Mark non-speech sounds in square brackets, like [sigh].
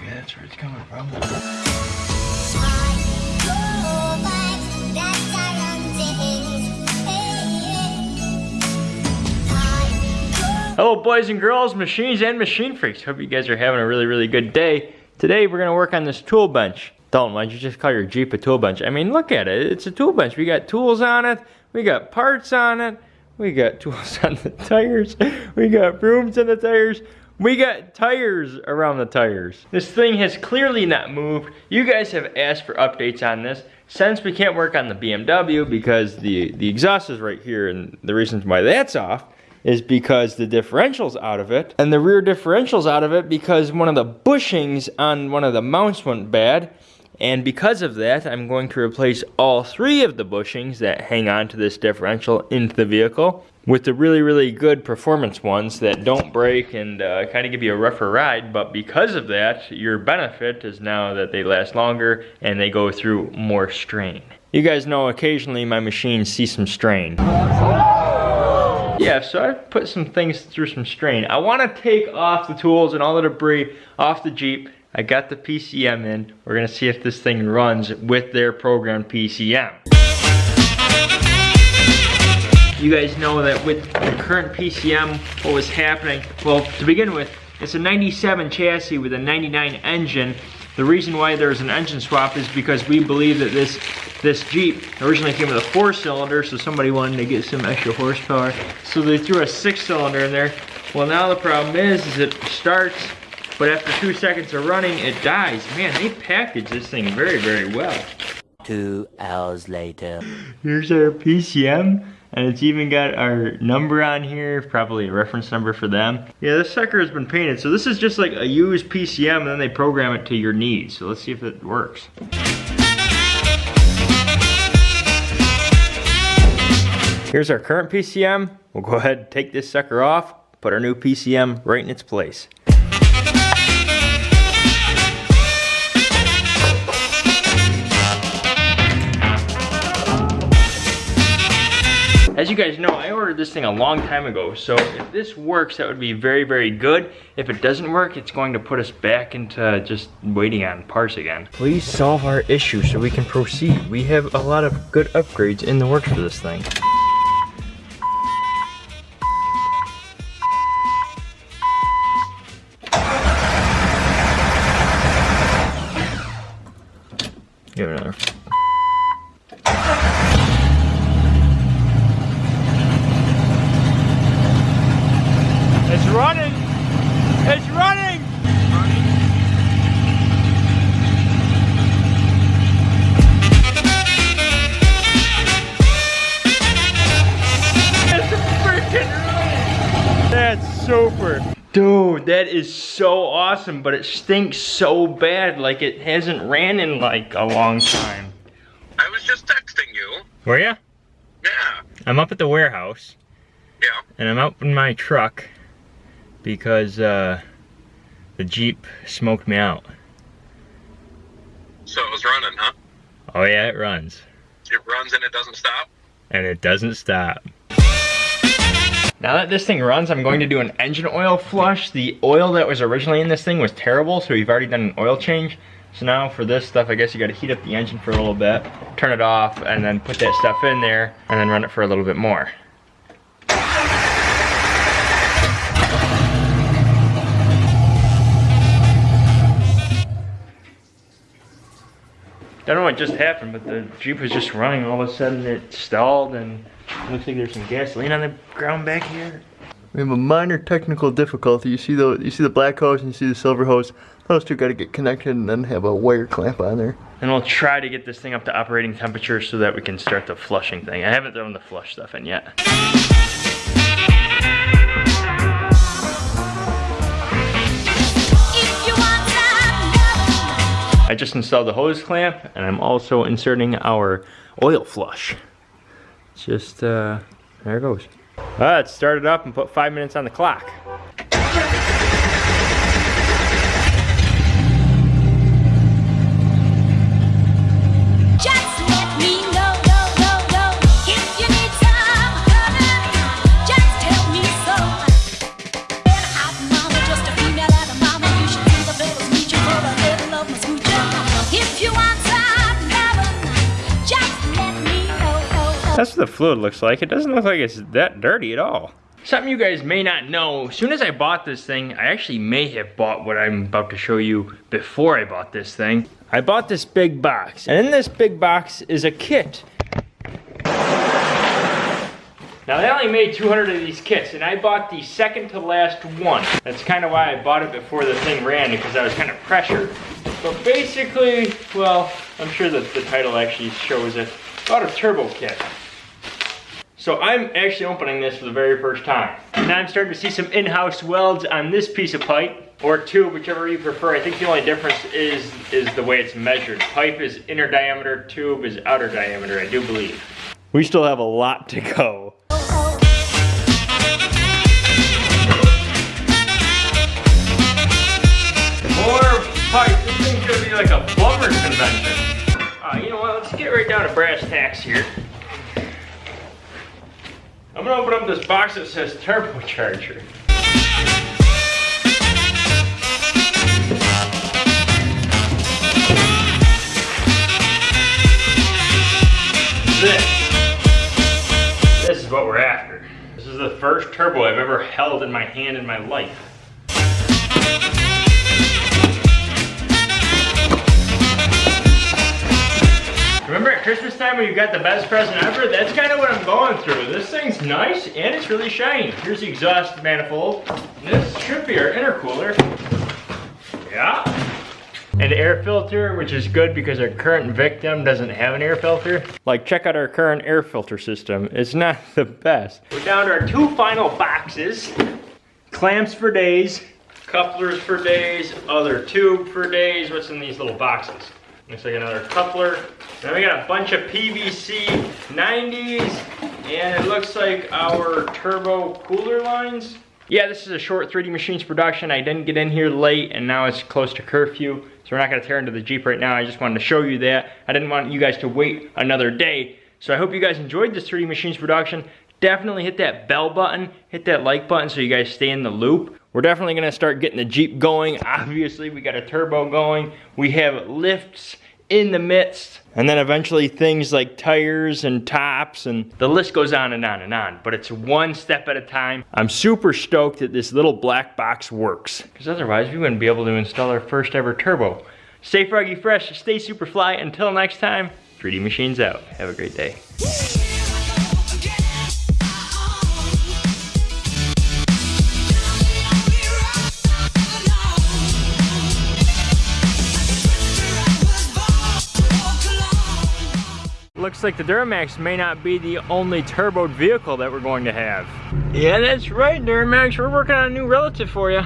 Okay, that's where it's coming from. Hello boys and girls, machines and machine freaks. Hope you guys are having a really, really good day. Today we're gonna work on this tool bench. Dalton, why'd you just call your Jeep a tool bench? I mean, look at it, it's a tool bench. We got tools on it, we got parts on it, we got tools [laughs] on the tires, we got brooms on the tires, we got tires around the tires. This thing has clearly not moved. You guys have asked for updates on this. Since we can't work on the BMW because the, the exhaust is right here and the reasons why that's off is because the differential's out of it and the rear differential's out of it because one of the bushings on one of the mounts went bad and because of that, I'm going to replace all three of the bushings that hang on to this differential into the vehicle with the really, really good performance ones that don't break and uh, kind of give you a rougher ride. But because of that, your benefit is now that they last longer and they go through more strain. You guys know occasionally my machines see some strain. Yeah, so I put some things through some strain. I want to take off the tools and all the debris off the Jeep. I got the PCM in. We're gonna see if this thing runs with their programmed PCM. You guys know that with the current PCM, what was happening? Well, to begin with, it's a 97 chassis with a 99 engine. The reason why there's an engine swap is because we believe that this this Jeep originally came with a four cylinder, so somebody wanted to get some extra horsepower. So they threw a six cylinder in there. Well, now the problem is, is it starts, but after two seconds of running, it dies. Man, they packaged this thing very, very well. Two hours later. Here's our PCM. And it's even got our number on here, probably a reference number for them. Yeah, this sucker has been painted. So this is just like a used PCM and then they program it to your needs. So let's see if it works. Here's our current PCM. We'll go ahead and take this sucker off, put our new PCM right in its place. As you guys know, I ordered this thing a long time ago, so if this works, that would be very, very good. If it doesn't work, it's going to put us back into just waiting on parts again. Please solve our issue so we can proceed. We have a lot of good upgrades in the works for this thing. Give it another running. It's running. It's freaking running. That's super. Dude, that is so awesome, but it stinks so bad. Like it hasn't ran in like a long time. I was just texting you. Were ya? Yeah. I'm up at the warehouse Yeah. and I'm out in my truck because uh, the Jeep smoked me out. So it was running, huh? Oh yeah, it runs. It runs and it doesn't stop? And it doesn't stop. Now that this thing runs, I'm going to do an engine oil flush. The oil that was originally in this thing was terrible, so we've already done an oil change. So now for this stuff, I guess you gotta heat up the engine for a little bit, turn it off, and then put that stuff in there, and then run it for a little bit more. I don't know what just happened, but the Jeep was just running. All of a sudden it stalled and it looks like there's some gasoline on the ground back here. We have a minor technical difficulty. You see the you see the black hose and you see the silver hose. Those two got to get connected and then have a wire clamp on there. And we'll try to get this thing up to operating temperature so that we can start the flushing thing. I haven't thrown the flush stuff in yet. I just installed the hose clamp and I'm also inserting our oil flush. Just, uh, there it goes. All right, start it up and put five minutes on the clock. The fluid looks like. It doesn't look like it's that dirty at all. Something you guys may not know, as soon as I bought this thing, I actually may have bought what I'm about to show you before I bought this thing. I bought this big box, and in this big box is a kit. Now they only made 200 of these kits, and I bought the second to last one. That's kind of why I bought it before the thing ran, because I was kind of pressured. But basically, well, I'm sure that the title actually shows it. Bought a turbo kit. So I'm actually opening this for the very first time. Now I'm starting to see some in-house welds on this piece of pipe, or tube, whichever you prefer. I think the only difference is, is the way it's measured. Pipe is inner diameter, tube is outer diameter, I do believe. We still have a lot to go. More pipe. This thing's gonna be like a plumber's convention. Uh, you know what? Let's get right down to brass tacks here. Gonna open up this box that says turbocharger. This. This is what we're after. This is the first turbo I've ever held in my hand in my life. Remember at Christmas time when you got the best present ever? That's kind of what I'm going through. This thing's nice and it's really shiny. Here's the exhaust manifold. This should be our intercooler. Yeah. An air filter, which is good because our current victim doesn't have an air filter. Like, check out our current air filter system. It's not [laughs] the best. We're down to our two final boxes. Clamps for days, couplers for days, other tube for days. What's in these little boxes? Looks like another coupler. Then we got a bunch of PVC 90s, and it looks like our turbo cooler lines. Yeah, this is a short 3D Machines production. I didn't get in here late, and now it's close to curfew, so we're not gonna tear into the Jeep right now. I just wanted to show you that. I didn't want you guys to wait another day. So I hope you guys enjoyed this 3D Machines production. Definitely hit that bell button, hit that like button so you guys stay in the loop. We're definitely gonna start getting the Jeep going. Obviously, we got a turbo going. We have lifts in the midst. And then eventually things like tires and tops and the list goes on and on and on. But it's one step at a time. I'm super stoked that this little black box works. Because otherwise we wouldn't be able to install our first ever turbo. Stay froggy fresh, stay super fly. Until next time, 3D Machines out. Have a great day. Looks like the Duramax may not be the only turboed vehicle that we're going to have. Yeah, that's right, Duramax. We're working on a new relative for you.